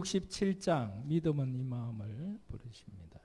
67장 믿음은 이 마음을 부르십니다.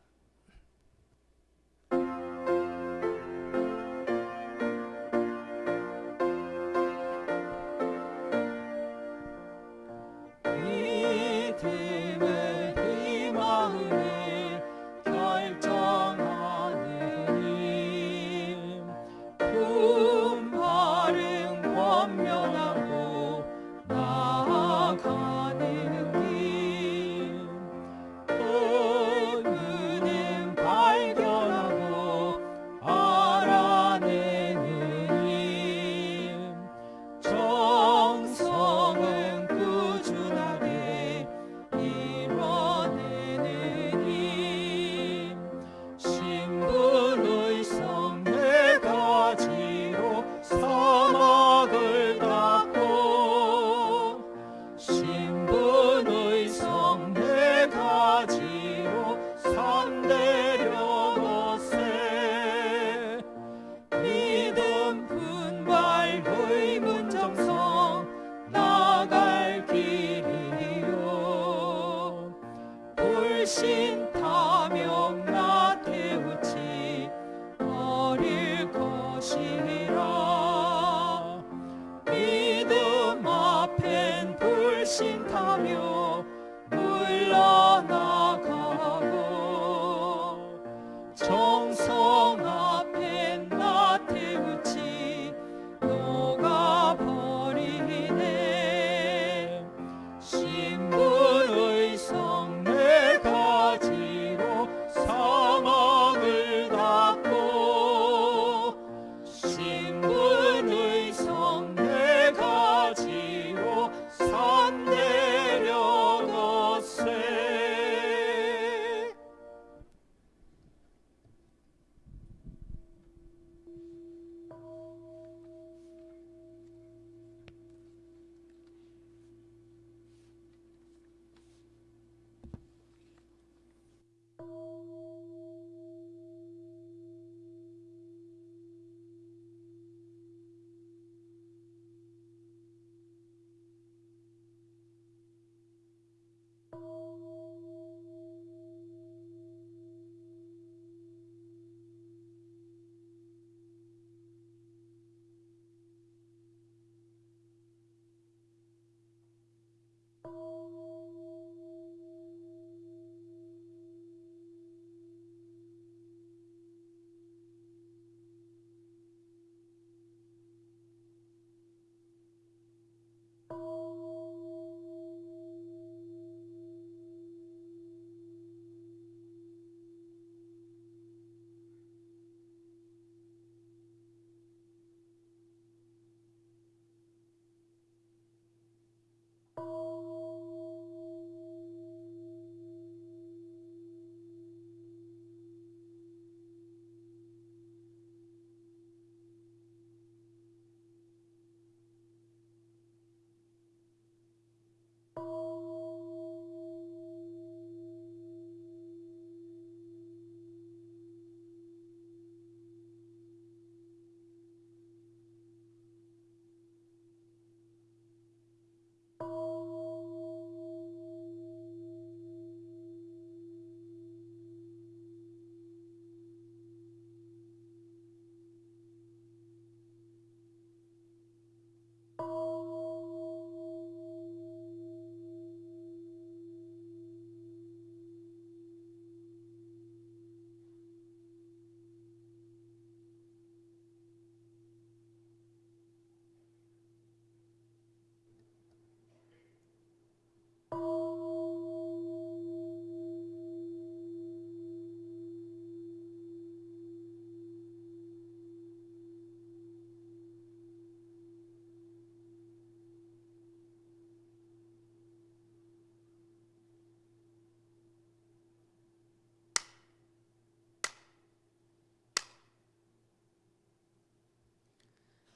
Oh.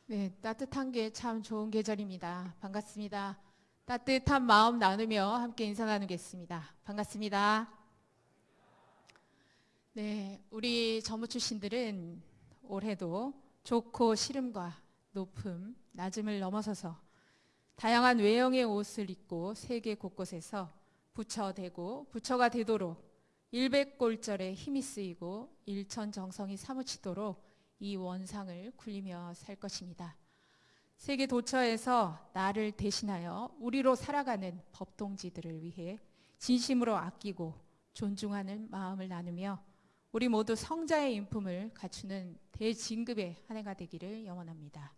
네, 따뜻한 게 참 좋은 계절입니다. 반갑습니다. 따뜻한 마음 나누며 함께 인사 나누겠습니다. 반갑습니다. 네, 우리 전무 출신들은 올해도 좋고 시름과 높음, 낮음을 넘어서서 다양한 외형의 옷을 입고 세계 곳곳에서 부처되고 부처가 되도록 일백골절에 힘이 쓰이고 일천정성이 사무치도록 이 원상을 굴리며 살 것입니다. 세계 도처에서 나를 대신하여 우리로 살아가는 법동지들을 위해 진심으로 아끼고 존중하는 마음을 나누며 우리 모두 성자의 인품을 갖추는 대진급의 한 해가 되기를 영원합니다.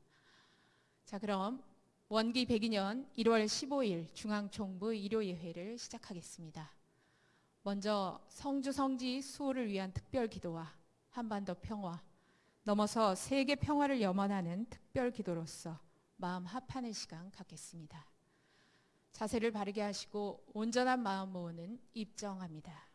자, 그럼 원기 102년 1월 15일 중앙총부 일요예회를 시작하겠습니다. 먼저 성주 성지 수호를 위한 특별 기도와 한반도 평화, 넘어서 세계 평화를 염원하는 특별 기도로서 마음 합하는 시간 갖겠습니다. 자세를 바르게 하시고 온전한 마음 모으는 입정합니다.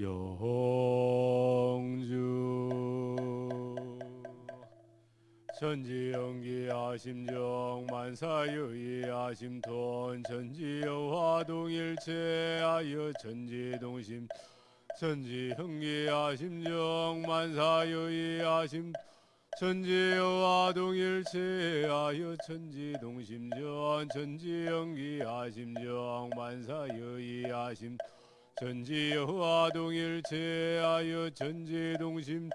영주 전지연기야 심정 만사유이야 심톤 전지여화 동일체하여 전지동심 전지형기야 심정 만사유이야 심 전지여와 동일체하여 천지동심전 전지연기야 심정 만사유이야 심 전지여와 동일체하여 전지동심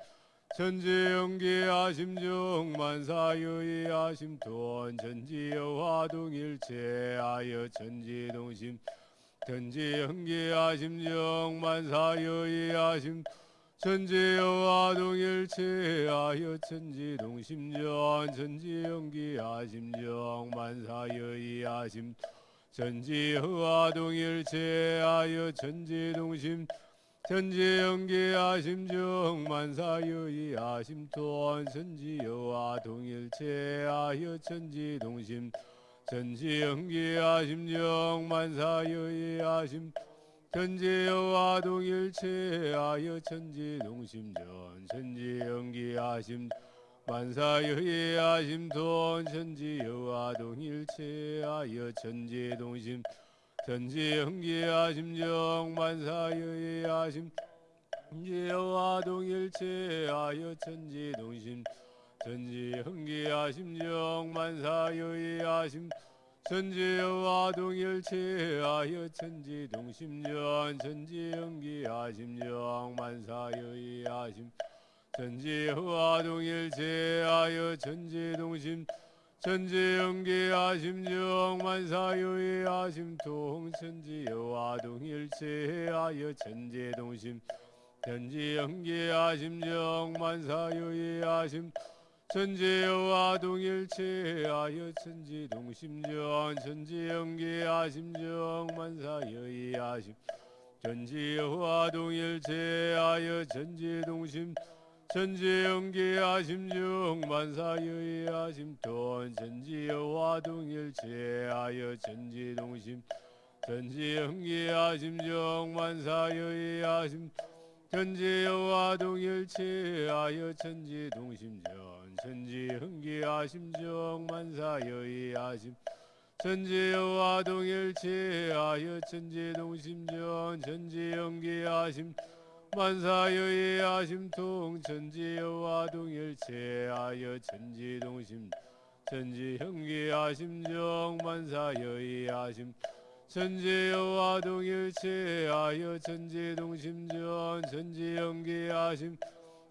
전지연기야 심정 만사유이야 심돈 전지여와 동일체하여 전지동심 전지연기야 심정 만사유이야 심 전지여와 동일체하여 천지동심전 전지연기야 심정 만사유이야 심. 전지여와 동일체하여 천지동심 전지연기야 심정 만사유이야 심토원 전지여와 동일체하여 천지동심 전지연기야 심정 만사유이야 심 전지여와 동일체하여 천지동심전 전지연기야 심 만사유이야 심토원 전지여와 동일체하여 천지동심 전지연기야 심정 만사유이야 심 전지여와 동일체하여 천지동심 전지연기야 심정 만사유이야 심 전지여와 동일체하여 천지동심전 전지연기야 심정 만사유이야 심. 전지여와 동일체하여 천지동심 전지연기야 심정 만사유이야 심통 천지여와 동일체하여 천지동심 전지연기야 심정 만사유이야 심 전지여와 동일체하여 천지동심전 전지연기야 심정 만사유이야 심. 전지여와 동일체하여 천지동심 전지연기야 심정 만사유이야 심돈 전지여와 동일체하여 전지동심 전지연기야 심정 만사유이야 심. 전지여와 동일체하여 천지동심전 전지흥기야 심정 만사여이야 심. 전지여와 동일체하여 천지동심전 전지연기야 심. 만사여이야 심통 전지여와 동일체하여 천지동심 전지형기야 심정 만사여이야 심. 전지여와 동일체하여 천지동심전 전지연기야 심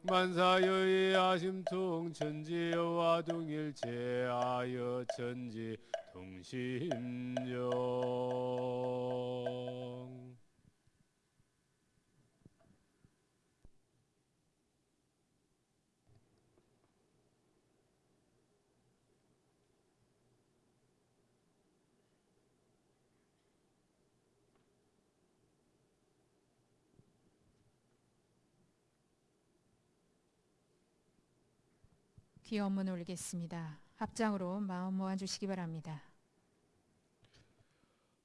만사여이야 심통 전지여와 동일체하여 천지 동심전 기원문 올리겠습니다. 합장으로 마음 모아 주시기 바랍니다.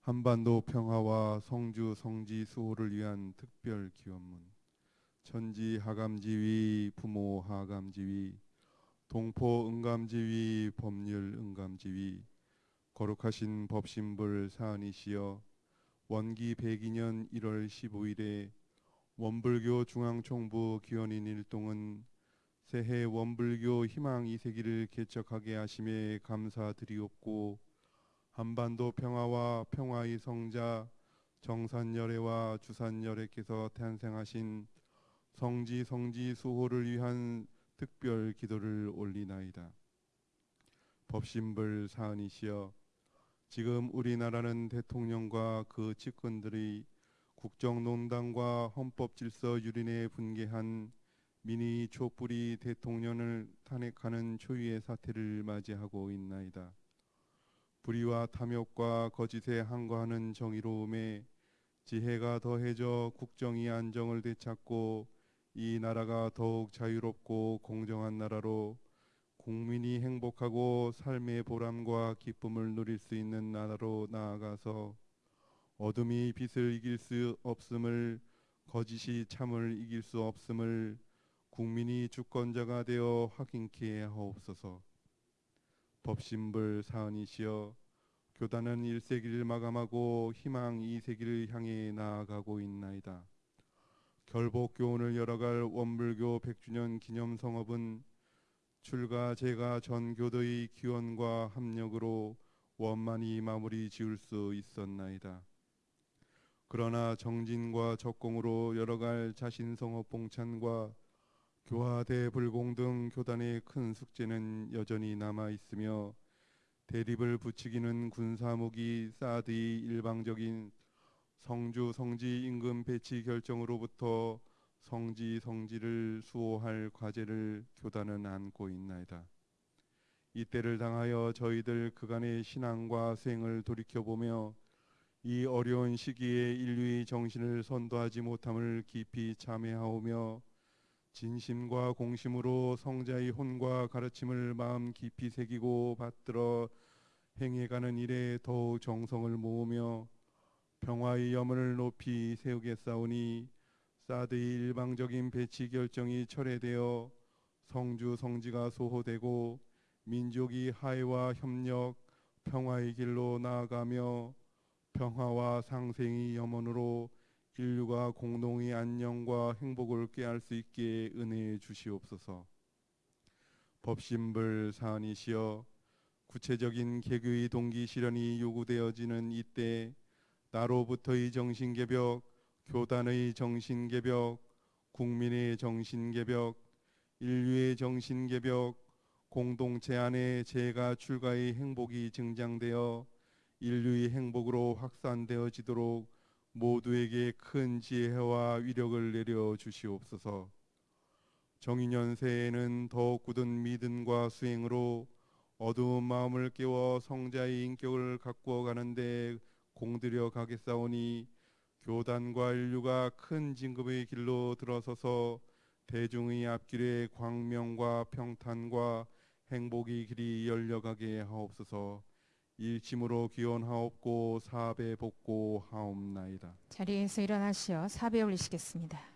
한반도 평화와 성주 성지 수호를 위한 특별 기원문 천지 하감지위 부모 하감지위 동포 응감지위 법률 응감지위 거룩하신 법신불 사안이시여 원기 102년 1월 15일에 원불교 중앙총부 기원인 일동은 새해 원불교 희망 이세기를 개척하게 하심에 감사드리옵고 한반도 평화와 평화의 성자 정산열애와 주산열애께서 탄생하신 성지 성지 수호를 위한 특별 기도를 올리나이다. 법신불 사안이시여 지금 우리나라는 대통령과 그 측근들의 국정농단과 헌법 질서 유린에 분개한 미니 촛불이 대통령을 탄핵하는 초유의 사태를 맞이하고 있나이다. 불의와 탐욕과 거짓에 항거하는 정의로움에 지혜가 더해져 국정이 안정을 되찾고 이 나라가 더욱 자유롭고 공정한 나라로 국민이 행복하고 삶의 보람과 기쁨을 누릴 수 있는 나라로 나아가서 어둠이 빛을 이길 수 없음을 거짓이 참을 이길 수 없음을 국민이 주권자가 되어 확인케 하옵소서. 법신불 사은이시여 교단은 1세기를 마감하고 희망 2세기를 향해 나아가고 있나이다. 결복 교훈을 열어갈 원불교 100주년 기념 성업은 출가 제가 전 교도의 기원과 합력으로 원만히 마무리 지을 수 있었나이다. 그러나 정진과 적공으로 열어갈 자신 성업 봉찬과 교화 대 불공 등 교단의 큰 숙제는 여전히 남아 있으며 대립을 부추기는 군사무기 사드의 일방적인 성주 성지 임금 배치 결정으로부터 성지 성지를 수호할 과제를 교단은 안고 있나이다. 이때를 당하여 저희들 그간의 신앙과 수행을 돌이켜보며 이 어려운 시기에 인류의 정신을 선도하지 못함을 깊이 참회하오며 진심과 공심으로 성자의 혼과 가르침을 마음 깊이 새기고 받들어 행해가는 일에 더욱 정성을 모으며 평화의 염원을 높이 세우겠사오니 사드의 일방적인 배치 결정이 철회되어 성주 성지가 소호되고 민족이 화해와 협력, 평화의 길로 나아가며 평화와 상생의 염원으로 인류가 공동의 안녕과 행복을 꾀할 수 있게 은혜해 주시옵소서. 법신불 사안이시여 구체적인 개교의 동기 실현이 요구되어지는 이때 나로부터의 정신개벽, 교단의 정신개벽, 국민의 정신개벽, 인류의 정신개벽, 공동체 안에 재가 출가의 행복이 증장되어 인류의 행복으로 확산되어지도록 모두에게 큰 지혜와 위력을 내려 주시옵소서. 정인년 새해에는 더욱 굳은 믿음과 수행으로 어두운 마음을 깨워 성자의 인격을 가꾸어 가는데 공들여 가겠사오니 교단과 인류가 큰 진급의 길로 들어서서 대중의 앞길에 광명과 평탄과 행복의 길이 열려가게 하옵소서. 일침으로 기원하옵고 사배 복고 하옵나이다. 자리에서 일어나시어 사배 올리시겠습니다.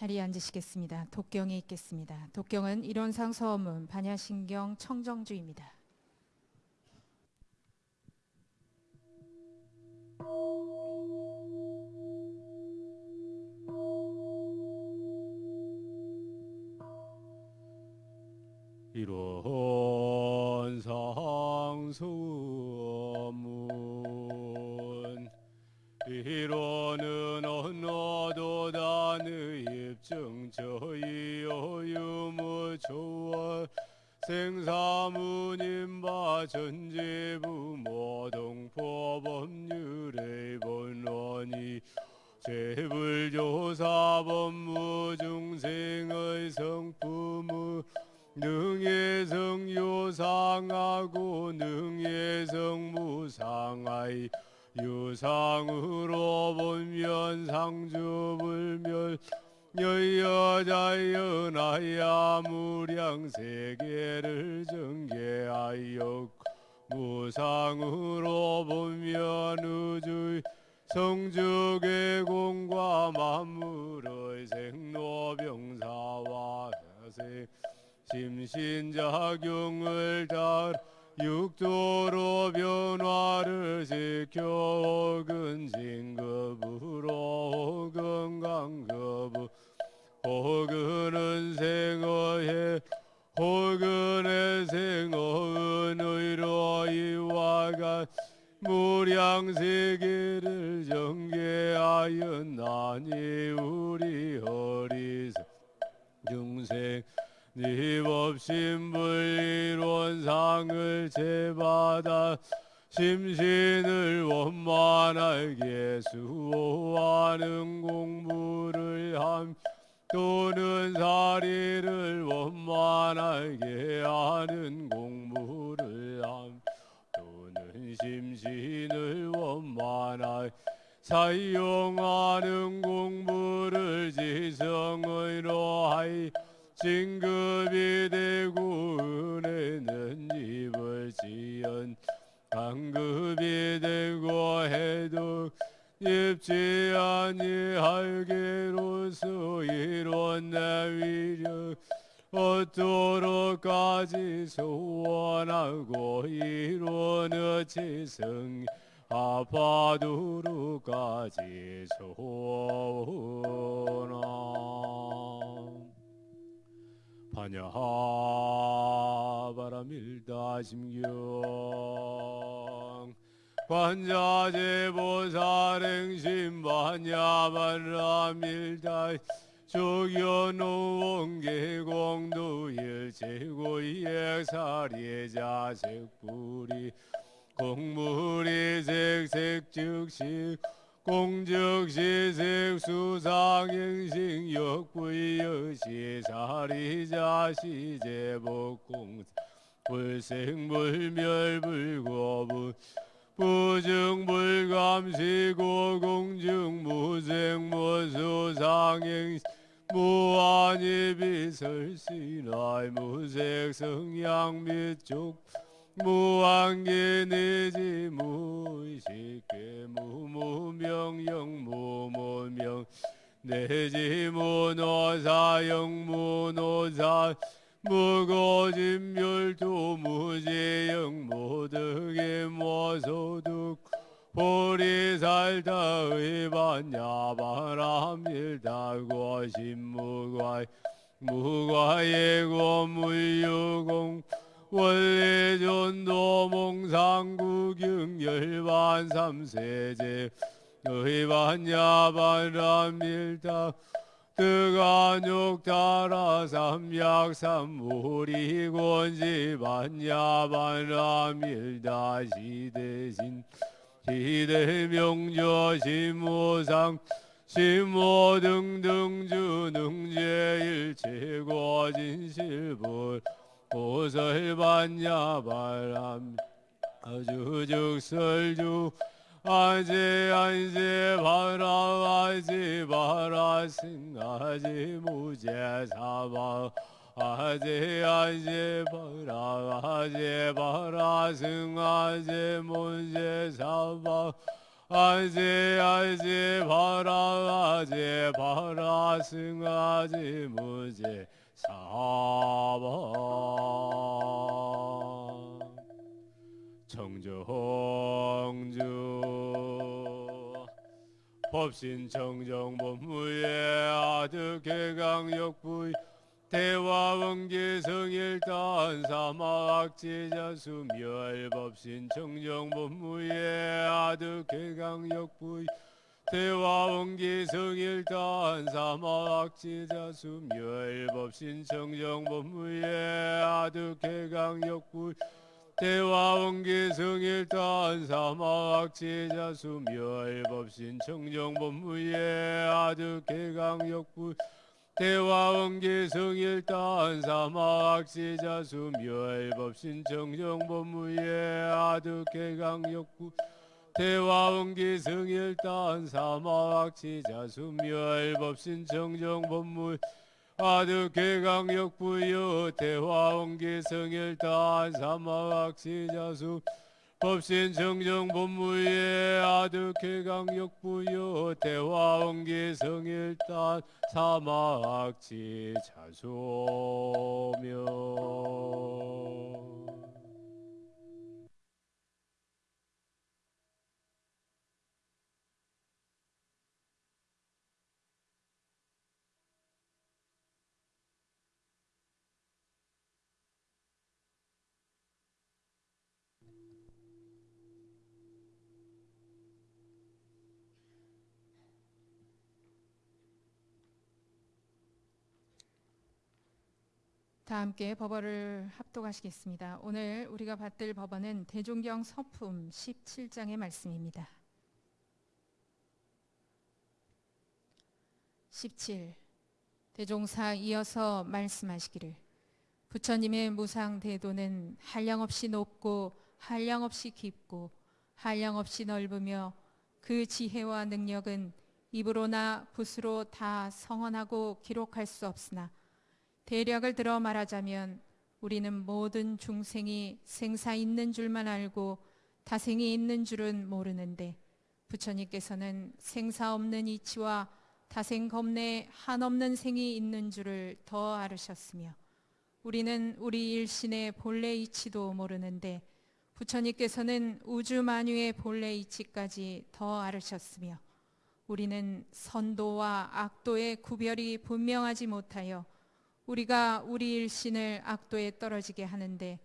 자리에 앉으시겠습니다. 독경이 있겠습니다. 독경은 이론상 서문, 반야신경, 청정주입니다. 하이 진급이 되고 은혜는 입을 지연 강급이 되고 해도 입지 아니할게로서 이런 내 위력 어도록까지 소원하고 이루는 지성 아파도록까지 소원하 반야바라밀다 심경. 관자제보살행심 반야바라밀다 조견노원 계공도 일 제고이액사리의 자색불이 공물이 색색 즉시 공적시색 수상행식 역부여시 사리자 시 제복공 불생불멸 불고부 부증불감시고 공증무생무수상행 무한히 비설신하이 무색성양 밑쪽 무한계 내지 무의식계 무무명영 무무명. 내지 무노사영 무노사 무거진멸도 무지영 무득의 모소득. 보리살다 의 반야바람일다 고 신무과이 무과예고 물유공 원래전도 몽상구경 열반 삼세제 의반야반람일다 뜨간욕 따라 삼약삼무리곤지 반야반람일다 시대신 시대명조 신무상 신모 등등 주능제일체고 진실불 보설반야바람. 아주즉설주. 아제 안제 바라 아제 바라 승아제 무제 사바. 아제 아제 바라 아제 바라 승아제 무제 사바. 아제 아제 바라 아제 바라 승아제 무제 사바 청정주. 법신 청정 법무의 아득해 강역부의 대화원계 성일단 사막지자 수멸 법신 청정 법무의 아득해 강역부의 대화 원기 성일단 사막지자 수멸 법신 청정 법무의 아득해 강역부 대화 원기 성일단 사막지자 수멸 법신 청정 법무의 아득해 강역부 대화 원기 성일단 사막지자 수멸 법신 청정 법무의 아득해 강역부 대화원기 성일단 사막지자 수멸 법신 청정 법무 아득해 강역부여 대화원기 성일단 사막지자 수 법신 청정 법무의 아득해 강역부여 대화원기 성일단 사막지 자 소명 다 함께 법어를 합독하시겠습니다. 오늘 우리가 받들 법어는 대종경 서품 17장의 말씀입니다. 17. 대종사 이어서 말씀하시기를 부처님의 무상 대도는 한량없이 높고 한량없이 깊고 한량없이 넓으며 그 지혜와 능력은 입으로나 붓으로 다 성언하고 기록할 수 없으나 대략을 들어 말하자면 우리는 모든 중생이 생사 있는 줄만 알고 다생이 있는 줄은 모르는데 부처님께서는 생사 없는 이치와 다생 겁내 한없는 생이 있는 줄을 더 알으셨으며 우리는 우리 일신의 본래 이치도 모르는데 부처님께서는 우주 만유의 본래 이치까지 더 알으셨으며 우리는 선도와 악도의 구별이 분명하지 못하여 우리가 우리 일신을 악도에 떨어지게 하는데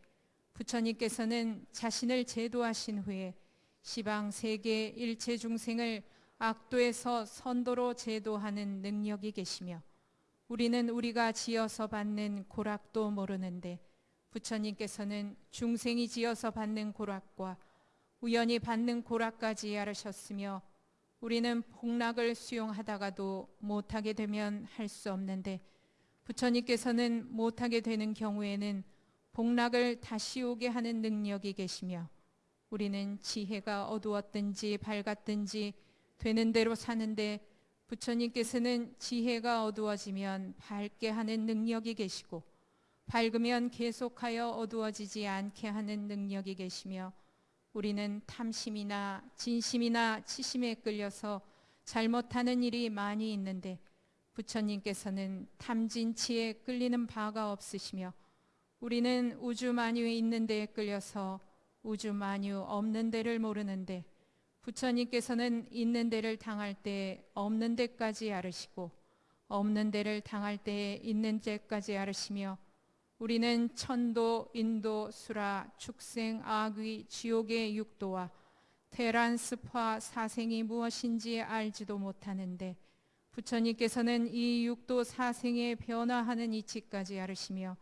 부처님께서는 자신을 제도하신 후에 시방 세계 일체 중생을 악도에서 선도로 제도하는 능력이 계시며 우리는 우리가 지어서 받는 고락도 모르는데 부처님께서는 중생이 지어서 받는 고락과 우연히 받는 고락까지 알으셨으며 우리는 복락을 수용하다가도 못하게 되면 할 수 없는데 부처님께서는 못하게 되는 경우에는 복락을 다시 오게 하는 능력이 계시며 우리는 지혜가 어두웠든지 밝았든지 되는 대로 사는데 부처님께서는 지혜가 어두워지면 밝게 하는 능력이 계시고 밝으면 계속하여 어두워지지 않게 하는 능력이 계시며 우리는 탐심이나 진심이나 치심에 끌려서 잘못하는 일이 많이 있는데 부처님께서는 탐진치에 끌리는 바가 없으시며 우리는 우주 만유에 있는 데에 끌려서 우주 만유 없는 데를 모르는데 부처님께서는 있는 데를 당할 때 없는 데까지 알으시고 없는 데를 당할 때 있는 데까지 알으시며 우리는 천도, 인도, 수라, 축생, 악귀, 지옥의 육도와 테란, 습화, 사생이 무엇인지 알지도 못하는데 부처님께서는 이 육도 사생에 변화하는 이치까지 알으시며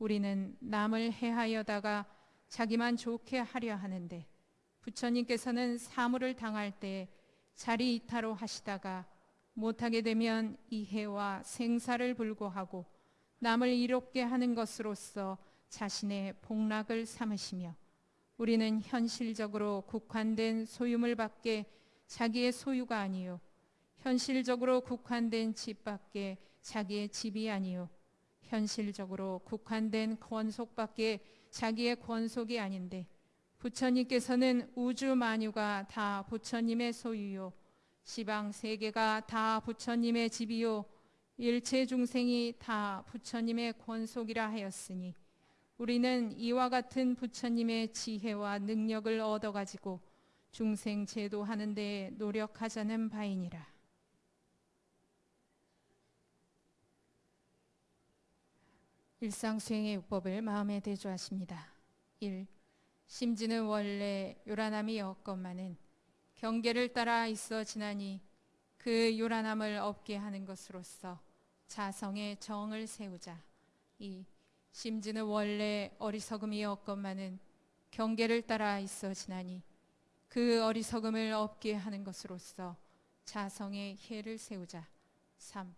우리는 남을 해하여다가 자기만 좋게 하려 하는데 부처님께서는 사물을 당할 때 자리 이타로 하시다가 못하게 되면 이해와 생사를 불고하고 남을 이롭게 하는 것으로서 자신의 복락을 삼으시며 우리는 현실적으로 국한된 소유물 밖에 자기의 소유가 아니요 현실적으로 국한된 집 밖에 자기의 집이 아니요. 현실적으로 국한된 권속 밖에 자기의 권속이 아닌데 부처님께서는 우주 만유가 다 부처님의 소유요. 시방 세계가 다 부처님의 집이요. 일체 중생이 다 부처님의 권속이라 하였으니 우리는 이와 같은 부처님의 지혜와 능력을 얻어 가지고 중생 제도하는 데 노력하자는 바이니라. 일상 수행의 요법을 마음에 대조하십니다. 1. 심지는 원래 요란함이 없건만은 경계를 따라 있어 지나니 그 요란함을 없게 하는 것으로서 자성의 정을 세우자. 2. 심지는 원래 어리석음이 없건만은 경계를 따라 있어 지나니 그 어리석음을 없게 하는 것으로서 자성의 혜를 세우자. 3.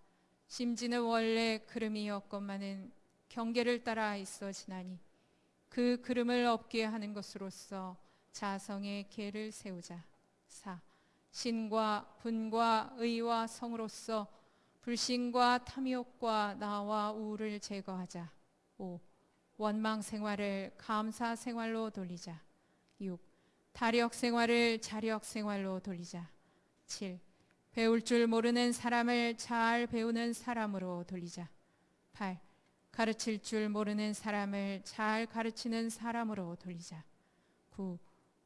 심지는 원래 그름이 없건만은 경계를 따라 있어 지나니 그 그름을 없게 하는 것으로서 자성의 계를 세우자. 4. 신과 분과 의와 성으로서 불신과 탐욕과 나와 우를 제거하자. 5. 원망 생활을 감사 생활로 돌리자. 6. 다력 생활을 자력 생활로 돌리자. 7. 배울 줄 모르는 사람을 잘 배우는 사람으로 돌리자. 8. 가르칠 줄 모르는 사람을 잘 가르치는 사람으로 돌리자. 9.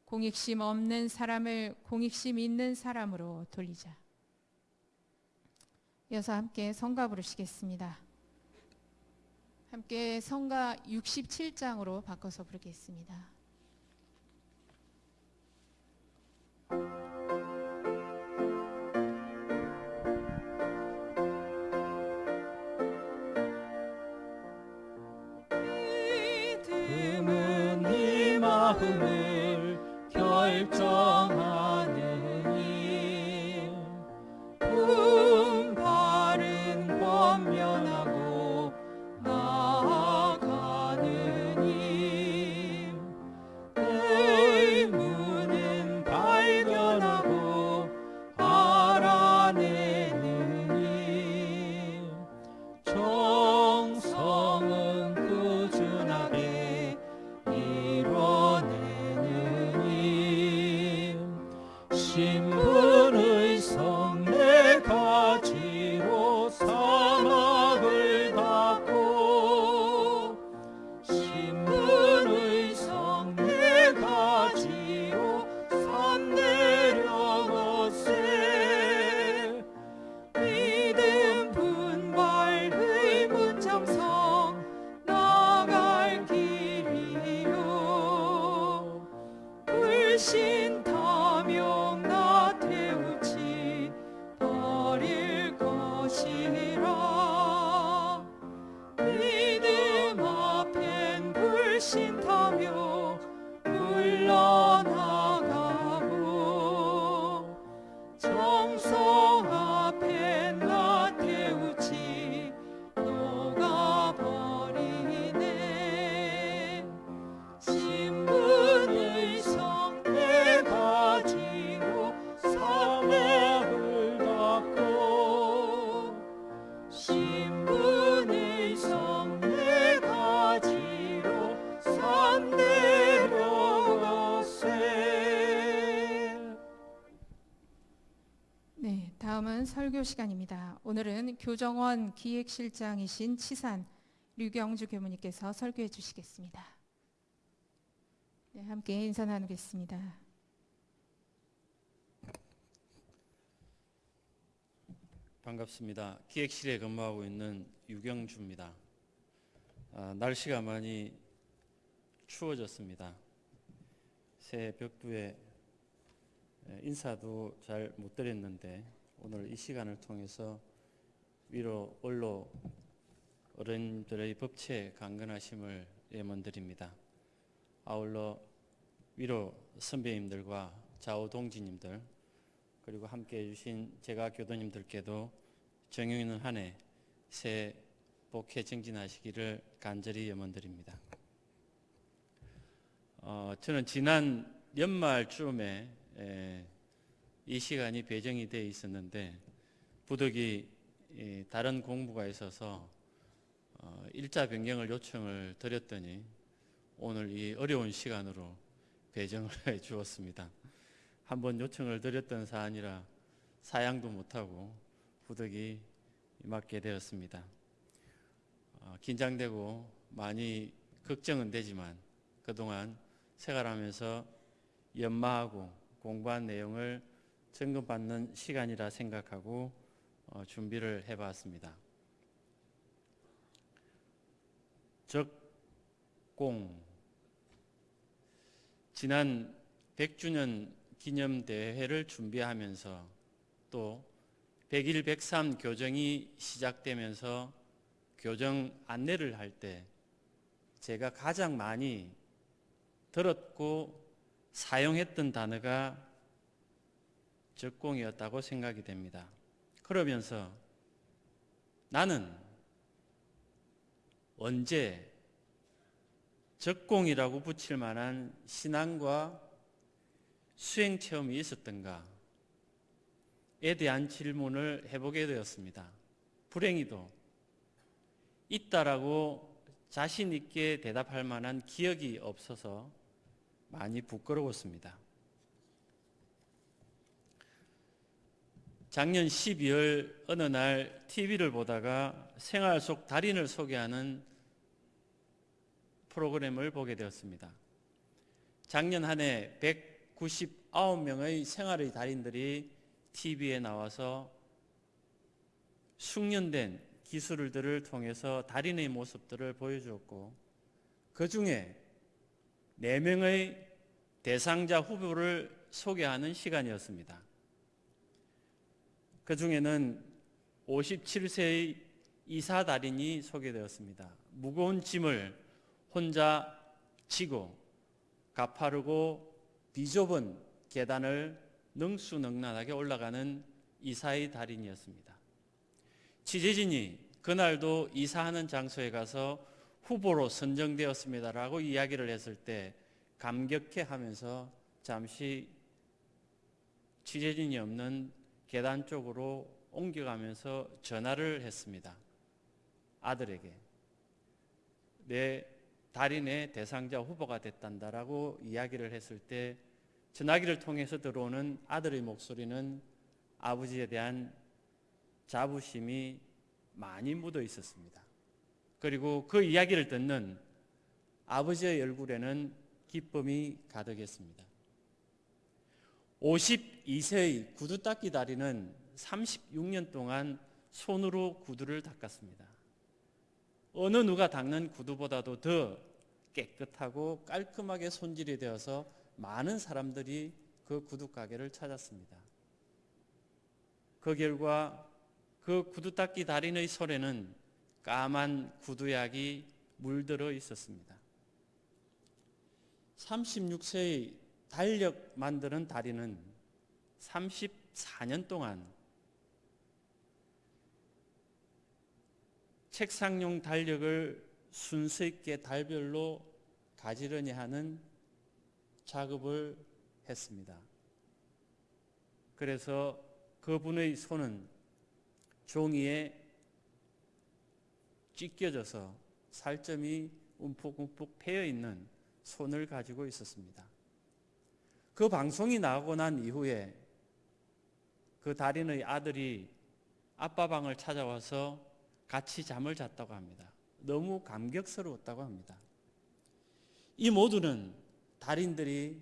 공익심 없는 사람을 공익심 있는 사람으로 돌리자. 이어서 함께 성가 부르시겠습니다. 함께 성가 67장으로 바꿔서 부르겠습니다. 마음 설교 시간입니다. 오늘은 교정원 기획실장이신 치산 류경주 교무님께서 설교해 주시겠습니다. 네, 함께 인사 나누겠습니다. 반갑습니다. 기획실에 근무하고 있는 유경주입니다. 아, 날씨가 많이 추워졌습니다. 새해 벽두에 에, 인사도 잘 못 드렸는데 오늘 이 시간을 통해서 위로 원로 어른들의 법체 강건하심을 예문드립니다. 아울러 위로 선배님들과 좌우 동지님들 그리고 함께 해주신 제가 교도님들께도 정용 있는 한 해 새 복해 정진하시기를 간절히 염원드립니다. 어, 저는 지난 연말쯤에 에, 이 시간이 배정이 되어 있었는데 부득이 이, 다른 공부가 있어서 어, 일자 변경을 요청을 드렸더니 오늘 이 어려운 시간으로 배정을 해 주었습니다. 한번 요청을 드렸던 사안이라 사양도 못하고 부득이 맡게 되었습니다. 어, 긴장되고 많이 걱정은 되지만 그동안 생활하면서 연마하고 공부한 내용을 점검받는 시간이라 생각하고 어, 준비를 해봤습니다. 적공 지난 100주년 기념 대회를 준비하면서 또 100일 103 교정이 시작되면서 교정 안내를 할 때 제가 가장 많이 들었고 사용했던 단어가 적공이었다고 생각이 됩니다. 그러면서 나는 언제 적공이라고 붙일 만한 신앙과 수행 체험이 있었던가에 대한 질문을 해보게 되었습니다. 불행히도 있다라고 자신 있게 대답할 만한 기억이 없어서 많이 부끄러웠습니다. 작년 12월 어느 날 TV를 보다가 생활 속 달인을 소개하는 프로그램을 보게 되었습니다. 작년 한 해 199명의 생활의 달인들이 TV에 나와서 숙련된 기술들을 통해서 달인의 모습들을 보여주었고 그 중에 4명의 대상자 후보를 소개하는 시간이었습니다. 그 중에는 57세의 이사 달인이 소개되었습니다. 무거운 짐을 혼자 지고 가파르고 비좁은 계단을 능수능란하게 올라가는 이사의 달인이었습니다. 취재진이 그날도 이사하는 장소에 가서 후보로 선정되었습니다라고 이야기를 했을 때 감격해 하면서 잠시 취재진이 없는 계단 쪽으로 옮겨가면서 전화를 했습니다. 아들에게. 내 달인의 대상자 후보가 됐단다라고 이야기를 했을 때 전화기를 통해서 들어오는 아들의 목소리는 아버지에 대한 자부심이 많이 묻어 있었습니다. 그리고 그 이야기를 듣는 아버지의 얼굴에는 기쁨이 가득했습니다. 52세의 구두 닦기 달인은 36년 동안 손으로 구두를 닦았습니다. 어느 누가 닦는 구두보다도 더 깨끗하고 깔끔하게 손질이 되어서 많은 사람들이 그 구두 가게를 찾았습니다. 그 결과 그 구두 닦기 달인의 손에는 까만 구두약이 물들어 있었습니다. 36세의 달력 만드는 달인은 34년 동안 책상용 달력을 순서 있게 달별로 가지런히 하는 작업을 했습니다. 그래서 그분의 손은 종이에 찢겨져서 살점이 움푹움푹 패여 있는 손을 가지고 있었습니다. 그 방송이 나오고 난 이후에 그 달인의 아들이 아빠 방을 찾아와서 같이 잠을 잤다고 합니다. 너무 감격스러웠다고 합니다. 이 모두는 달인들이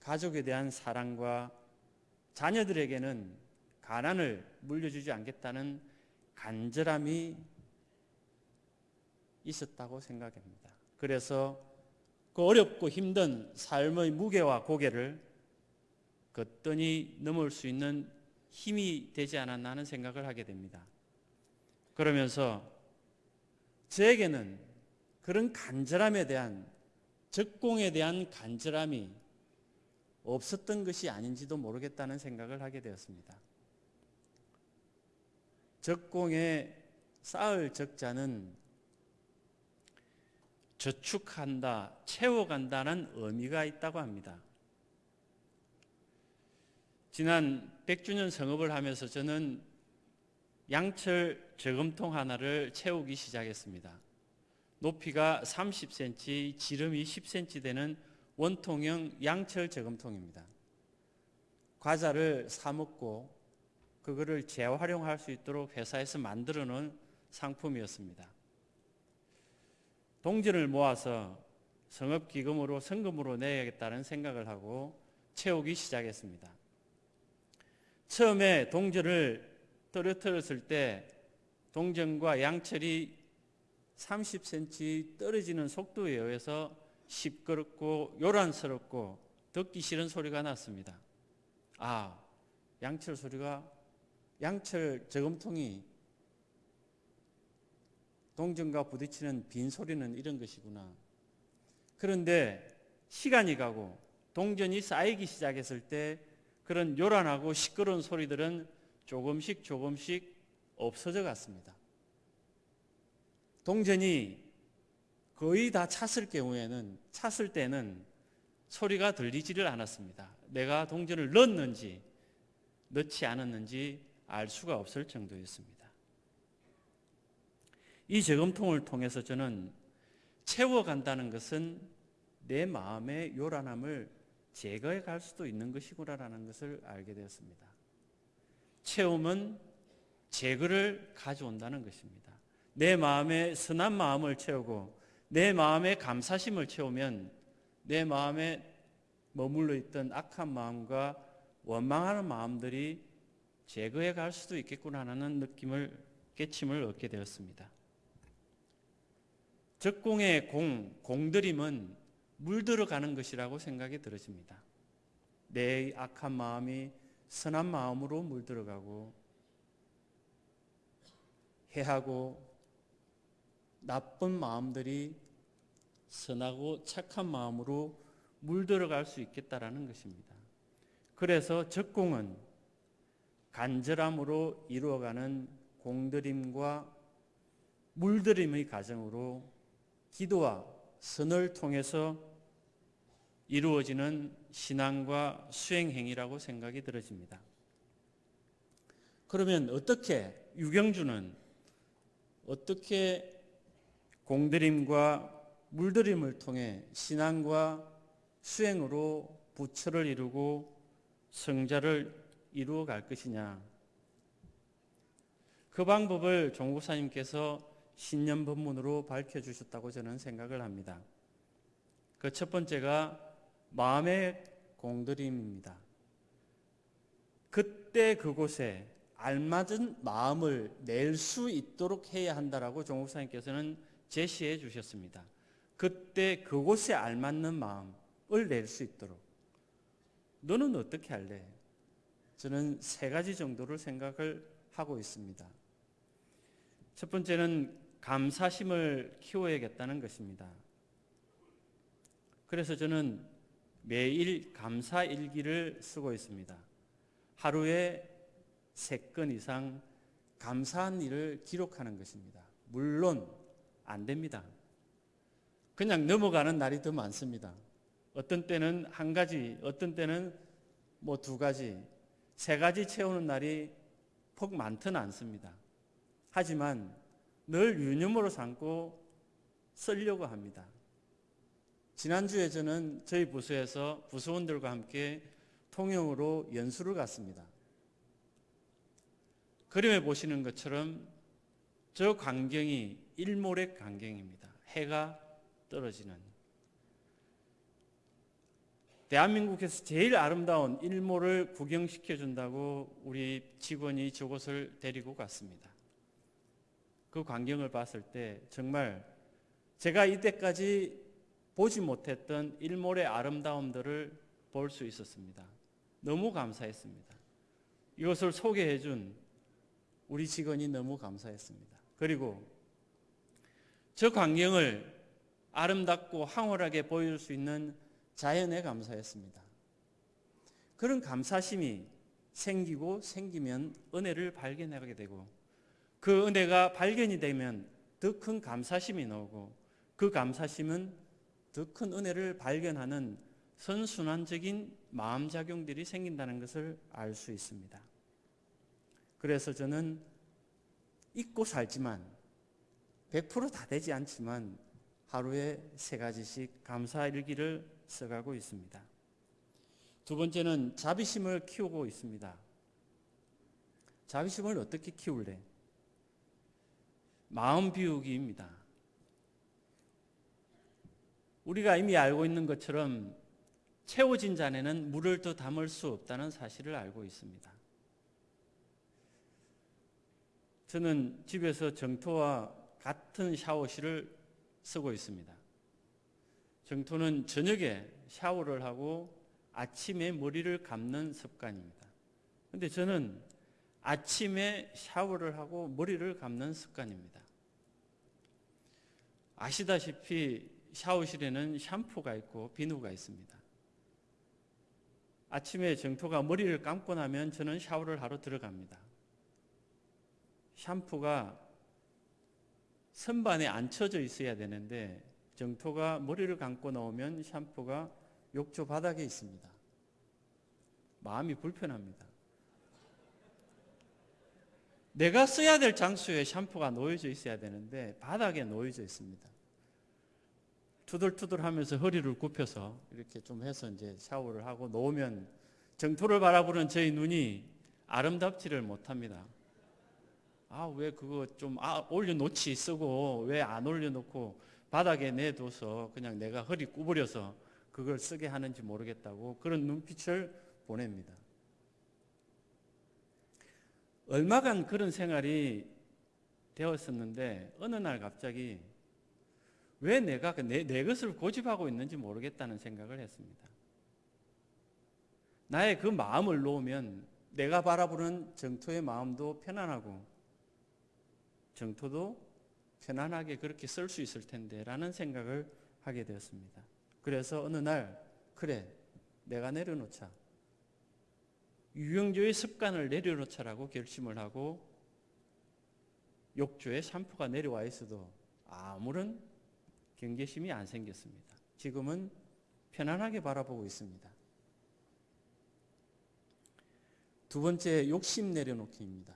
가족에 대한 사랑과 자녀들에게는 가난을 물려주지 않겠다는 간절함이 있었다고 생각합니다. 그래서 그 어렵고 힘든 삶의 무게와 고개를 거뜬히 넘을 수 있는 힘이 되지 않았나 하는 생각을 하게 됩니다. 그러면서 저에게는 그런 간절함에 대한 적공에 대한 간절함이 없었던 것이 아닌지도 모르겠다는 생각을 하게 되었습니다. 적공에 쌓을 적자는 저축한다, 채워간다는 의미가 있다고 합니다. 지난 100주년 성업을 하면서 저는 양철 저금통 하나를 채우기 시작했습니다. 높이가 30cm, 지름이 10cm 되는 원통형 양철 저금통입니다. 과자를 사 먹고 그거를 재활용할 수 있도록 회사에서 만들어 놓은 상품이었습니다. 동전을 모아서 성업기금으로 성금으로 내야겠다는 생각을 하고 채우기 시작했습니다. 처음에 동전을 떨어뜨렸을 때 동전과 양철이 30cm 떨어지는 속도에 의해서 시끄럽고 요란스럽고 듣기 싫은 소리가 났습니다. 아, 양철 소리가 양철 저금통이 동전과 부딪히는 빈 소리는 이런 것이구나. 그런데 시간이 가고 동전이 쌓이기 시작했을 때 그런 요란하고 시끄러운 소리들은 조금씩 조금씩 없어져 갔습니다. 동전이 거의 다 찼을 경우에는 찼을 때는 소리가 들리지를 않았습니다. 내가 동전을 넣었는지 넣지 않았는지 알 수가 없을 정도였습니다. 이 저금통을 통해서 저는 채워간다는 것은 내 마음의 요란함을 제거해 갈 수도 있는 것이구나라는 것을 알게 되었습니다. 채움은 제거를 가져온다는 것입니다. 내 마음에 선한 마음을 채우고 내 마음에 감사심을 채우면 내 마음에 머물러 있던 악한 마음과 원망하는 마음들이 제거해 갈 수도 있겠구나 하는 느낌을 깨침을 얻게 되었습니다. 적공의 공, 공들임은 물들어가는 것이라고 생각이 들어집니다. 내 악한 마음이 선한 마음으로 물들어가고 해하고 나쁜 마음들이 선하고 착한 마음으로 물들어갈 수 있겠다라는 것입니다. 그래서 적공은 간절함으로 이루어가는 공들임과 물들임의 과정으로 기도와 선을 통해서 이루어지는 신앙과 수행 행위라고 생각이 들어집니다. 그러면 어떻게 유경주는 어떻게 공들임과 물들임을 통해 신앙과 수행으로 부처를 이루고 성자를 이루어 갈 것이냐. 그 방법을 종국사님께서 신년 법문으로 밝혀 주셨다고 저는 생각을 합니다. 그 첫 번째가 마음의 공들임입니다. 그때 그곳에 알맞은 마음을 낼 수 있도록 해야 한다라고 종국사님께서는 제시해 주셨습니다. 그때 그곳에 알맞는 마음을 낼 수 있도록. 너는 어떻게 할래? 저는 세 가지 정도를 생각을 하고 있습니다. 첫 번째는 감사심을 키워야겠다는 것입니다. 그래서 저는 매일 감사 일기를 쓰고 있습니다. 하루에 세건 이상 감사한 일을 기록하는 것입니다. 물론 안 됩니다. 그냥 넘어가는 날이 더 많습니다. 어떤 때는 한 가지, 어떤 때는 뭐 두 가지, 세 가지 채우는 날이 폭 많지는 않습니다. 하지만 늘 유념으로 삼고 쓰려고 합니다. 지난주에 저는 저희 부서에서 부서원들과 함께 통영으로 연수를 갔습니다. 그림에 보시는 것처럼 저 광경이 일모렉 광경입니다. 해가 떨어지는. 대한민국에서 제일 아름다운 일모를 구경시켜 준다고 우리 직원이 저곳을 데리고 갔습니다. 그 광경을 봤을 때 정말 제가 이때까지 보지 못했던 일몰의 아름다움들을 볼 수 있었습니다. 너무 감사했습니다. 이것을 소개해 준 우리 직원이 너무 감사했습니다. 그리고 저 광경을 아름답고 황홀하게 보여줄 수 있는 자연에 감사했습니다. 그런 감사심이 생기고 생기면 은혜를 발견하게 되고 그 은혜가 발견이 되면 더 큰 감사심이 나오고 그 감사심은 더 큰 은혜를 발견하는 선순환적인 마음작용들이 생긴다는 것을 알 수 있습니다. 그래서 저는 잊고 살지만 100%다 되지 않지만 하루에 세 가지씩 감사 일기를 써가고 있습니다. 두 번째는 자비심을 키우고 있습니다. 자비심을 어떻게 키울래? 마음 비우기입니다. 우리가 이미 알고 있는 것처럼 채워진 잔에는 물을 더 담을 수 없다는 사실을 알고 있습니다. 저는 집에서 정토와 같은 샤워실을 쓰고 있습니다. 정토는 저녁에 샤워를 하고 아침에 머리를 감는 습관입니다. 근데 저는 아침에 샤워를 하고 머리를 감는 습관입니다. 아시다시피 샤워실에는 샴푸가 있고 비누가 있습니다. 아침에 정토가 머리를 감고 나면 저는 샤워를 하러 들어갑니다. 샴푸가 선반에 앉혀져 있어야 되는데 정토가 머리를 감고 나오면 샴푸가 욕조 바닥에 있습니다. 마음이 불편합니다. 내가 써야 될 장소에 샴푸가 놓여져 있어야 되는데 바닥에 놓여져 있습니다. 투덜투덜 하면서 허리를 굽혀서 이렇게 좀 해서 이제 샤워를 하고 놓으면 정토를 바라보는 저희 눈이 아름답지를 못합니다. 아, 왜 그거 좀 아, 올려놓지 쓰고 왜 안 올려놓고 바닥에 내둬서 그냥 내가 허리 구부려서 그걸 쓰게 하는지 모르겠다고 그런 눈빛을 보냅니다. 얼마간 그런 생활이 되었었는데 어느 날 갑자기 왜 내가 그 내, 내 것을 고집하고 있는지 모르겠다는 생각을 했습니다. 나의 그 마음을 놓으면 내가 바라보는 정토의 마음도 편안하고 정토도 편안하게 그렇게 쓸 수 있을 텐데 라는 생각을 하게 되었습니다. 그래서 어느 날 그래, 내가 내려놓자. 유영조의 습관을 내려놓자라고 결심을 하고 욕조에 샴푸가 내려와 있어도 아무런 경계심이 안 생겼습니다. 지금은 편안하게 바라보고 있습니다. 두 번째 욕심 내려놓기입니다.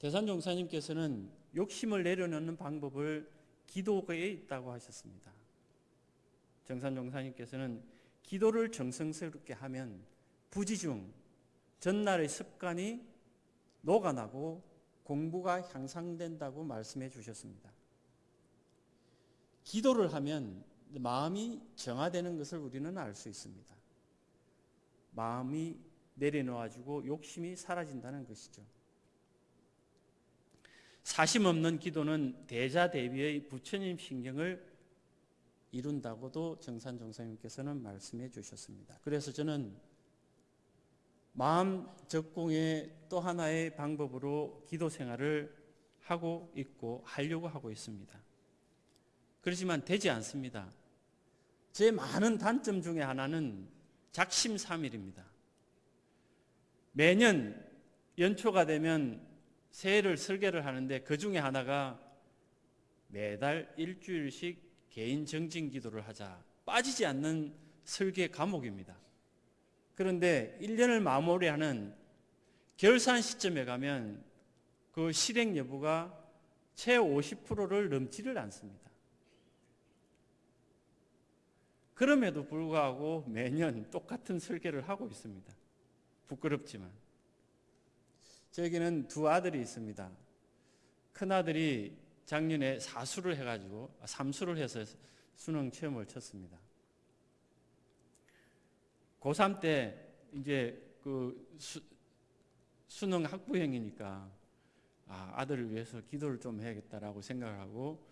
대산종사님께서는 욕심을 내려놓는 방법을 기도에 있다고 하셨습니다. 정산종사님께서는 기도를 정성스럽게 하면 부지중 전날의 습관이 녹아나고 공부가 향상된다고 말씀해 주셨습니다. 기도를 하면 마음이 정화되는 것을 우리는 알 수 있습니다. 마음이 내려놓아지고 욕심이 사라진다는 것이죠. 사심 없는 기도는 대자 대비의 부처님 신경을 이룬다고도 정산 종사님께서는 말씀해 주셨습니다. 그래서 저는 마음 적공의 또 하나의 방법으로 기도 생활을 하고 있고 하려고 하고 있습니다. 그렇지만 되지 않습니다. 제 많은 단점 중에 하나는 작심삼일입니다. 매년 연초가 되면 새해를 설계를 하는데 그 중에 하나가 매달 일주일씩 개인 정진 기도를 하자. 빠지지 않는 설계 과목입니다. 그런데 1년을 마무리하는 결산 시점에 가면 그 실행 여부가 채 50%를 넘지를 않습니다. 그럼에도 불구하고 매년 똑같은 설계를 하고 있습니다. 부끄럽지만. 저에게는 두 아들이 있습니다. 큰 아들이 작년에 사수를 해가지고 삼수를 해서 수능 시험을 쳤습니다. 고3 때 이제 그 수, 수능 학부형이니까 아, 아들을 위해서 기도를 좀 해야겠다라고 생각을 하고